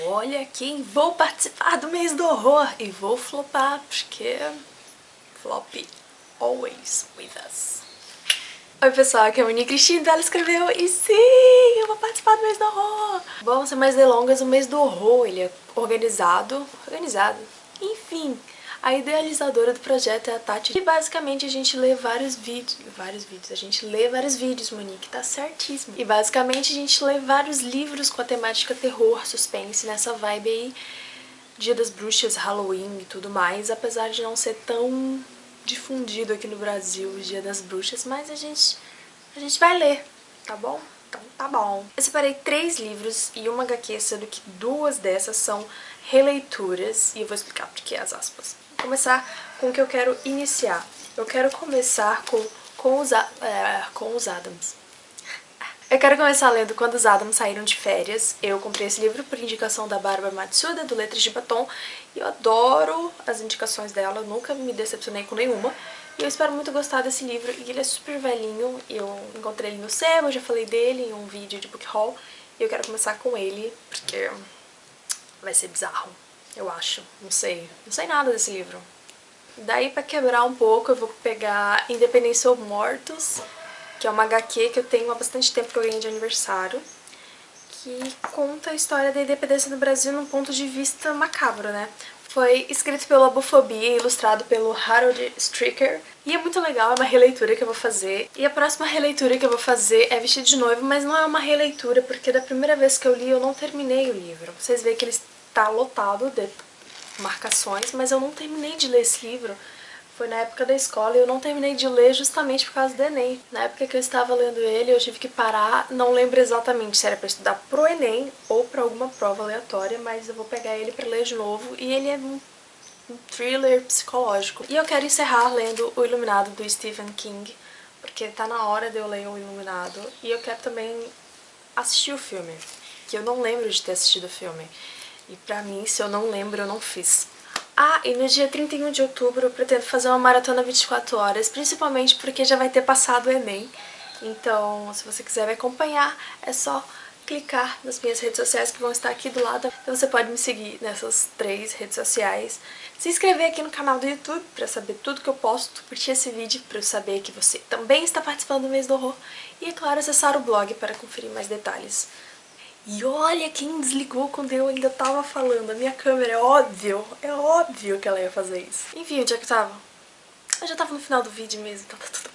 Olha quem vou participar do mês do horror e vou flopar, porque flop always with us. Oi pessoal, aqui é a Moni Cristina, ela escreveu e sim, eu vou participar do mês do horror. Bom, sem mais delongas, o mês do horror, ele é organizado, organizado, enfim, a idealizadora do projeto é a Tati. E basicamente a gente lê vários vídeos, vários vídeos, a gente lê vários vídeos, Monique, tá certíssimo. E basicamente a gente lê vários livros com a temática terror, suspense, nessa vibe aí, Dia das Bruxas, Halloween e tudo mais, apesar de não ser tão difundido aqui no Brasil o Dia das Bruxas, mas a gente, a gente vai ler, tá bom? Então tá bom. Eu separei três livros e uma HQ, sendo que duas dessas são releituras, e eu vou explicar por que as aspas começar com o que eu quero iniciar. Eu quero começar com, com, os, é, com os Adams. Eu quero começar lendo Quando os Adams Saíram de Férias. Eu comprei esse livro por indicação da Bárbara Matsuda, do Letras de Batom, e eu adoro as indicações dela, nunca me decepcionei com nenhuma. E eu espero muito gostar desse livro, e ele é super velhinho, eu encontrei ele no sebo, já falei dele em um vídeo de book haul, e eu quero começar com ele, porque vai ser bizarro eu acho. Não sei. Não sei nada desse livro. Daí, pra quebrar um pouco, eu vou pegar Independência ou Mortos, que é uma HQ que eu tenho há bastante tempo que eu ganhei de aniversário, que conta a história da independência do Brasil num ponto de vista macabro, né? Foi escrito pela Bufobia e ilustrado pelo Harold Stricker. E é muito legal, é uma releitura que eu vou fazer. E a próxima releitura que eu vou fazer é Vestido de Noivo, mas não é uma releitura, porque da primeira vez que eu li eu não terminei o livro. Vocês veem que eles tá lotado de marcações, mas eu não terminei de ler esse livro. Foi na época da escola e eu não terminei de ler justamente por causa do Enem. Na época que eu estava lendo ele, eu tive que parar, não lembro exatamente se era para estudar pro Enem ou para alguma prova aleatória, mas eu vou pegar ele para ler de novo e ele é um, thriller psicológico. E eu quero encerrar lendo O Iluminado do Stephen King, porque tá na hora de eu ler O Iluminado e eu quero também assistir o filme, que eu não lembro de ter assistido o filme. E pra mim, se eu não lembro, eu não fiz. Ah, e no dia 31 de outubro eu pretendo fazer uma maratona 24 horas, principalmente porque já vai ter passado o Enem. Então, se você quiser me acompanhar, é só clicar nas minhas redes sociais que vão estar aqui do lado. Então você pode me seguir nessas três redes sociais. Se inscrever aqui no canal do YouTube para saber tudo que eu posto, curtir esse vídeo para eu saber que você também está participando do mês do horror. E, é claro, acessar o blog para conferir mais detalhes. E olha quem desligou quando eu ainda tava falando. A minha câmera, é óbvio, é óbvio que ela ia fazer isso. Enfim, onde é que eu tava? Eu já tava no final do vídeo mesmo, então tá tudo